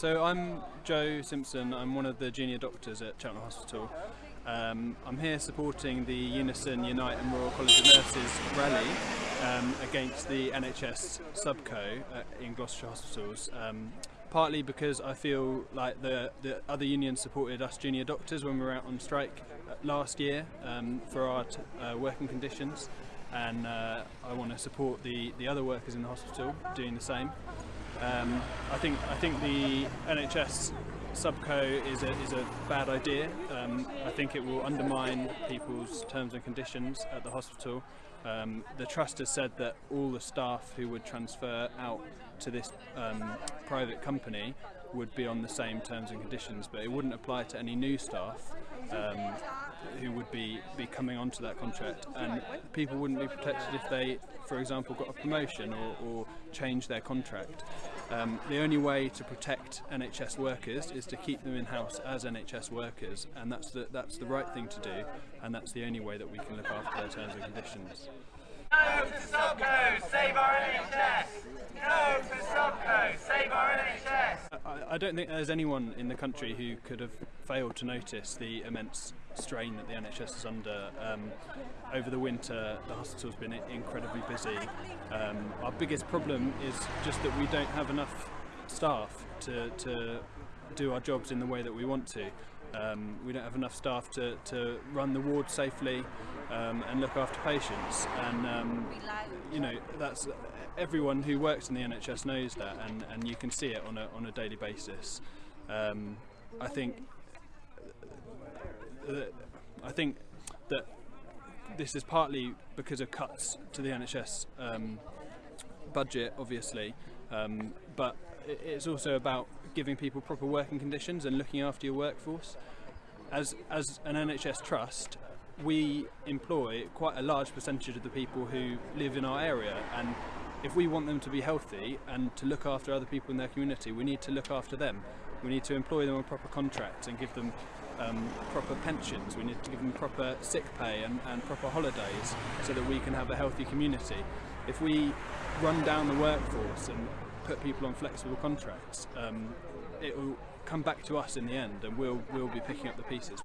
So I'm Joe Simpson, I'm one of the junior doctors at Cheltenham Hospital. Um, I'm here supporting the Unison Unite and Royal College of Nurses rally um, against the NHS subco uh, in Gloucestershire hospitals. Um, partly because I feel like the, the other unions supported us junior doctors when we were out on strike uh, last year um, for our uh, working conditions and uh, I want to support the, the other workers in the hospital doing the same. Um, I think I think the NHS subco is a, is a bad idea. Um, I think it will undermine people's terms and conditions at the hospital. Um, the trust has said that all the staff who would transfer out to this um, private company would be on the same terms and conditions, but it wouldn't apply to any new staff um, who would be, be coming onto that contract. And people wouldn't be protected if they, for example, got a promotion or, or changed their contract. Um, the only way to protect NHS workers is to keep them in-house as NHS workers, and that's the, that's the right thing to do, and that's the only way that we can look after their terms and conditions. No to Subco, save our NHS! No to Subco, save our NHS! I, don't think there's anyone in the country who could have failed to notice the immense strain that the NHS is under. Um, over the winter, the hospital's been incredibly busy. Um, our biggest problem is just that we don't have enough staff to, to do our jobs in the way that we want to. Um, we don't have enough staff to, to run the ward safely um, and look after patients and um, you know that's everyone who works in the NHS knows that and, and you can see it on a, on a daily basis. Um, I think uh, I think that this is partly because of cuts to the NHS um, budget obviously um, but it's also about giving people proper working conditions and looking after your workforce. As, as an NHS trust, we employ quite a large percentage of the people who live in our area and if we want them to be healthy and to look after other people in their community, we need to look after them. We need to employ them on proper contracts and give them um, proper pensions. We need to give them proper sick pay and, and proper holidays so that we can have a healthy community. If we run down the workforce and put people on flexible contracts, um, it will come back to us in the end and we'll, we'll be picking up the pieces.